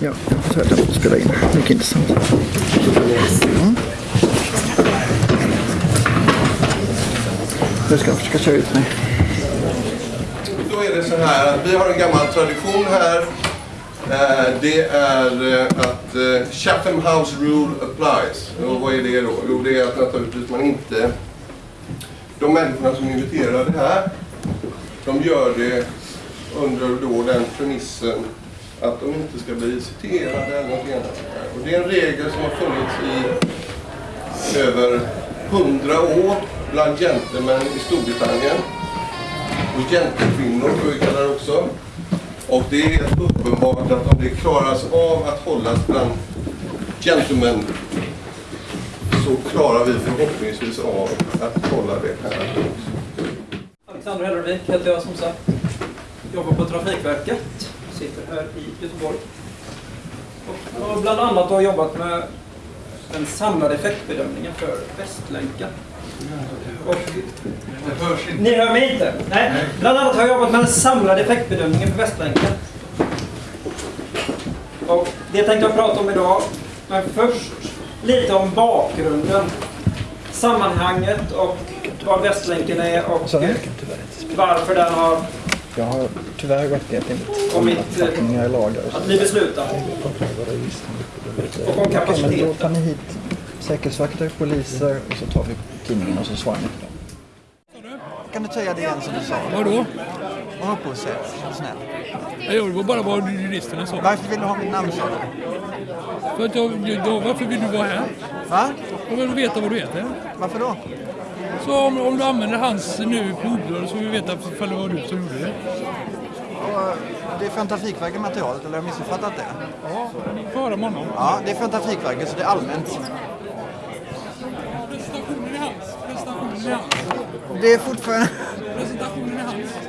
Ja, jag får säga att jag måste spela in. Mycket intressant. Mm. Nu ska jag försöka köra ut mig. Då är det så här att vi har en gammal tradition här. Eh, det är eh, att eh, Chatham House Rule applies. Och vad är det då? Jo, det är att naturligtvis man inte... De människorna som är inviterade här, de gör det under då den premissen att de inte ska bli citerade eller något annat. Och det är en regel som har funnits i över hundra år bland gentlemän i Storbritannien och gentekvinnor får vi kalla det också. Och det är helt uppenbart att om det klaras av att hållas bland gentlemen så klarar vi förhoppningsvis av att hålla det här också. Alexander Hellervik heter jag som sagt. Jobbar på Trafikverket. Sitter här i Göteborg. Och har bland annat har jobbat med den samlade effektbedömningen för Västlänken. Och, ni hör mig inte? Nej. Bland annat har jag jobbat med den samlade effektbedömningen för Västlänken. Och det tänkte jag prata om idag. Men först lite om bakgrunden. Sammanhanget och vad Västlänken är och varför den har Jag har tyvärr rättighet enligt och lagar. och så. att bli beslutad. Och om Okej, men då kapaciteten. tar ni hit Säkerhetsvakter, poliser och så tar vi tidningen och så svarar ni på dem. Kan du säga det igen som du sa? Vadå? Om upphovsrätt, snäll. Jag det var bara vad juristerna sa. Varför vill du ha mitt namn sa du? För att jag, jag, varför vill du vara här? Va? Jag vill veta vad du heter. Varför då? Så om, om du använder hans nu på ordblad så vill vi veta ifall det var du som gjorde det. Det är från Trafikverket materialet, eller har jag missuppfattat det? Ja, får höra honom. Ja, det är från Trafikverket så det är allmänt. Presentationen är hans. Presentationen är hans. Det är fortfarande... Presentationen är hans.